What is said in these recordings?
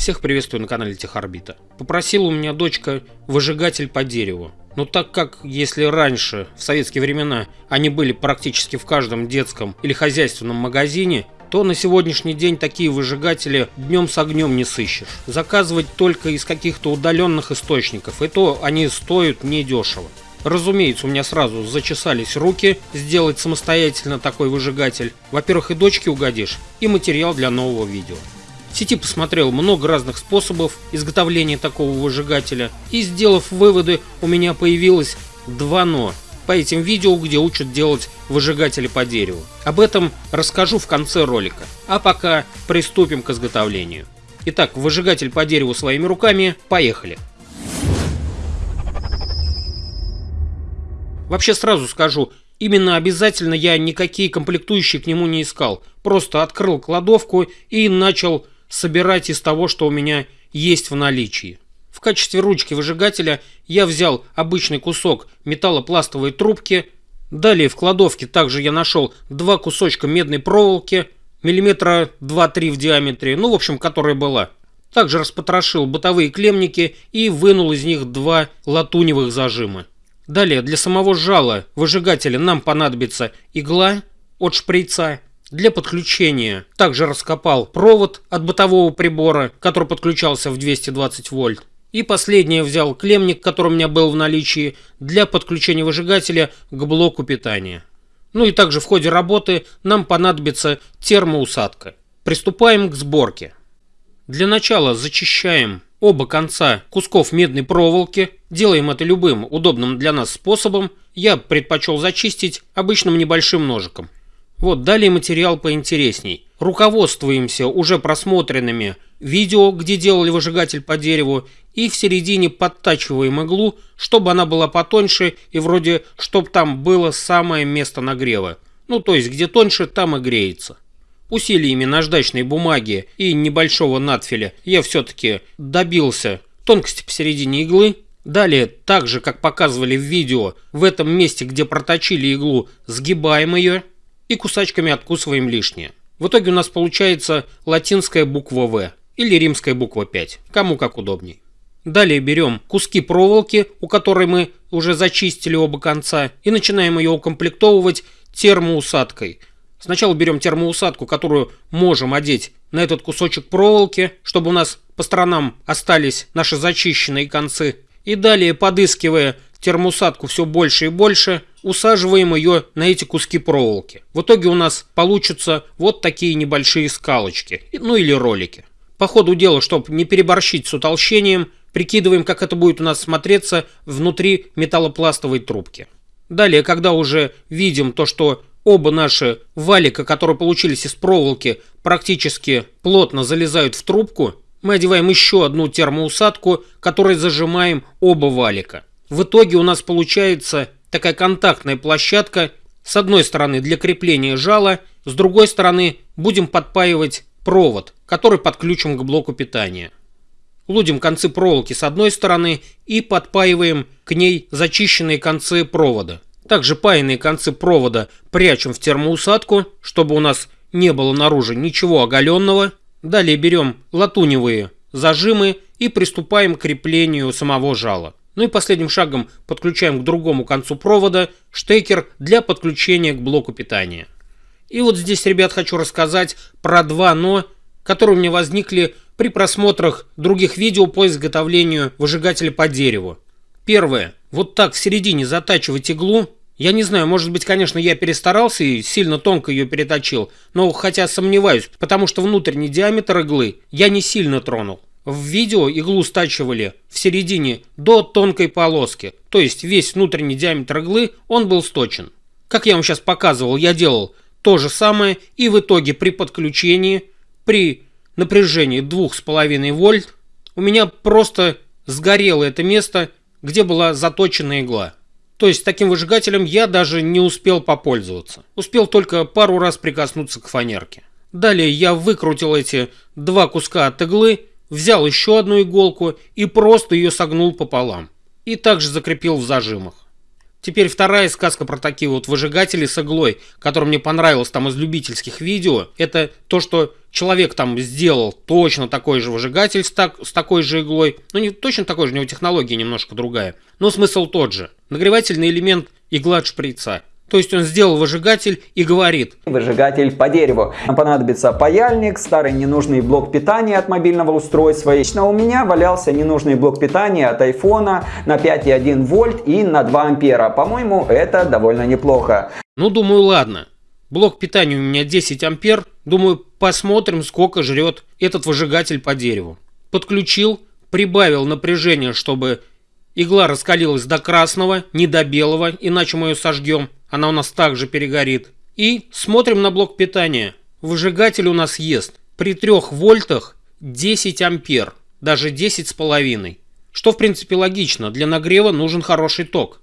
Всех приветствую на канале Техорбита. Попросила у меня дочка выжигатель по дереву. Но так как, если раньше, в советские времена, они были практически в каждом детском или хозяйственном магазине, то на сегодняшний день такие выжигатели днем с огнем не сыщешь. Заказывать только из каких-то удаленных источников, и то они стоят недешево. Разумеется, у меня сразу зачесались руки сделать самостоятельно такой выжигатель. Во-первых, и дочке угодишь, и материал для нового видео. В сети посмотрел много разных способов изготовления такого выжигателя и сделав выводы, у меня появилось два «но» по этим видео, где учат делать выжигатели по дереву. Об этом расскажу в конце ролика. А пока приступим к изготовлению. Итак, выжигатель по дереву своими руками, поехали. Вообще сразу скажу, именно обязательно я никакие комплектующие к нему не искал. Просто открыл кладовку и начал собирать из того, что у меня есть в наличии. В качестве ручки выжигателя я взял обычный кусок металлопластовой трубки. Далее в кладовке также я нашел два кусочка медной проволоки, миллиметра 2-3 в диаметре, ну в общем, которая была. Также распотрошил бытовые клемники и вынул из них два латуневых зажима. Далее для самого жала выжигателя нам понадобится игла от шприца, для подключения также раскопал провод от бытового прибора, который подключался в 220 вольт. И последнее взял клемник, который у меня был в наличии, для подключения выжигателя к блоку питания. Ну и также в ходе работы нам понадобится термоусадка. Приступаем к сборке. Для начала зачищаем оба конца кусков медной проволоки. Делаем это любым удобным для нас способом. Я предпочел зачистить обычным небольшим ножиком. Вот, далее материал поинтересней. Руководствуемся уже просмотренными видео, где делали выжигатель по дереву, и в середине подтачиваем иглу, чтобы она была потоньше и вроде, чтобы там было самое место нагрева. Ну, то есть, где тоньше, там и греется. Усилиями наждачной бумаги и небольшого надфиля я все-таки добился тонкости посередине иглы. Далее, так же, как показывали в видео, в этом месте, где проточили иглу, сгибаем ее и кусачками откусываем лишнее. В итоге у нас получается латинская буква В или римская буква 5, кому как удобней. Далее берем куски проволоки, у которой мы уже зачистили оба конца, и начинаем ее укомплектовывать термоусадкой. Сначала берем термоусадку, которую можем одеть на этот кусочек проволоки, чтобы у нас по сторонам остались наши зачищенные концы. И далее, подыскивая термоусадку все больше и больше, усаживаем ее на эти куски проволоки. В итоге у нас получатся вот такие небольшие скалочки, ну или ролики. По ходу дела, чтобы не переборщить с утолщением, прикидываем, как это будет у нас смотреться внутри металлопластовой трубки. Далее, когда уже видим то, что оба наши валика, которые получились из проволоки, практически плотно залезают в трубку, мы одеваем еще одну термоусадку, которой зажимаем оба валика. В итоге у нас получается такая контактная площадка, с одной стороны для крепления жала, с другой стороны будем подпаивать провод, который подключим к блоку питания. Лудим концы проволоки с одной стороны и подпаиваем к ней зачищенные концы провода. Также паянные концы провода прячем в термоусадку, чтобы у нас не было наружу ничего оголенного. Далее берем латуневые зажимы и приступаем к креплению самого жала. Ну и последним шагом подключаем к другому концу провода штекер для подключения к блоку питания. И вот здесь, ребят, хочу рассказать про два «но», которые у меня возникли при просмотрах других видео по изготовлению выжигателя по дереву. Первое. Вот так в середине затачивать иглу. Я не знаю, может быть, конечно, я перестарался и сильно тонко ее переточил, но хотя сомневаюсь, потому что внутренний диаметр иглы я не сильно тронул. В видео иглу стачивали в середине до тонкой полоски, то есть весь внутренний диаметр иглы он был сточен. Как я вам сейчас показывал, я делал то же самое и в итоге при подключении, при напряжении 2,5 вольт, у меня просто сгорело это место, где была заточена игла. То есть таким выжигателем я даже не успел попользоваться. Успел только пару раз прикоснуться к фанерке. Далее я выкрутил эти два куска от иглы взял еще одну иголку и просто ее согнул пополам. И также закрепил в зажимах. Теперь вторая сказка про такие вот выжигатели с иглой, которая мне понравилась там из любительских видео, это то, что человек там сделал точно такой же выжигатель с, так, с такой же иглой, ну не точно такой же, у него технология немножко другая, но смысл тот же. Нагревательный элемент игла от шприца. То есть он сделал выжигатель и говорит. Выжигатель по дереву. Нам понадобится паяльник, старый ненужный блок питания от мобильного устройства. Лично у меня валялся ненужный блок питания от айфона на 5,1 вольт и на 2 ампера. По-моему, это довольно неплохо. Ну, думаю, ладно. Блок питания у меня 10 ампер. Думаю, посмотрим, сколько жрет этот выжигатель по дереву. Подключил, прибавил напряжение, чтобы игла раскалилась до красного, не до белого, иначе мы ее сожгем она у нас также перегорит. И смотрим на блок питания. Выжигатель у нас ест при 3 вольтах 10 ампер, даже 10 с половиной. Что в принципе логично, для нагрева нужен хороший ток.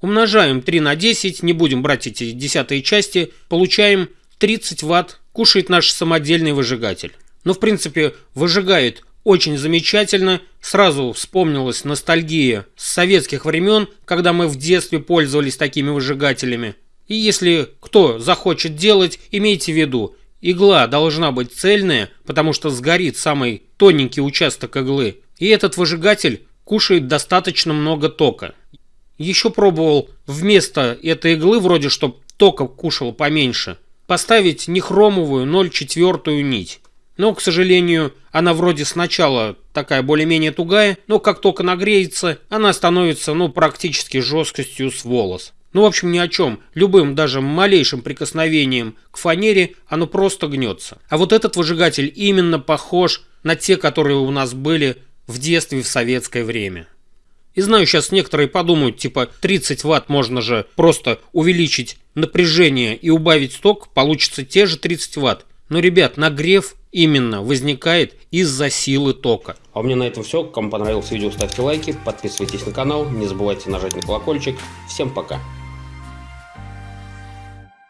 Умножаем 3 на 10, не будем брать эти десятые части, получаем 30 ватт, кушает наш самодельный выжигатель. Но в принципе выжигает очень замечательно. Сразу вспомнилась ностальгия с советских времен, когда мы в детстве пользовались такими выжигателями. И если кто захочет делать, имейте в виду, игла должна быть цельная, потому что сгорит самый тоненький участок иглы. И этот выжигатель кушает достаточно много тока. Еще пробовал вместо этой иглы, вроде чтобы тока кушал поменьше, поставить нехромовую 0,4 нить. Но, к сожалению, она вроде сначала такая более-менее тугая, но как только нагреется, она становится, ну, практически жесткостью с волос. Ну, в общем, ни о чем. Любым, даже малейшим прикосновением к фанере оно просто гнется. А вот этот выжигатель именно похож на те, которые у нас были в детстве в советское время. И знаю, сейчас некоторые подумают, типа 30 ватт можно же просто увеличить напряжение и убавить ток, получится те же 30 ватт. Но, ребят, нагрев именно возникает из-за силы тока. А у меня на этом все. Кому понравилось видео, ставьте лайки, подписывайтесь на канал, не забывайте нажать на колокольчик. Всем пока!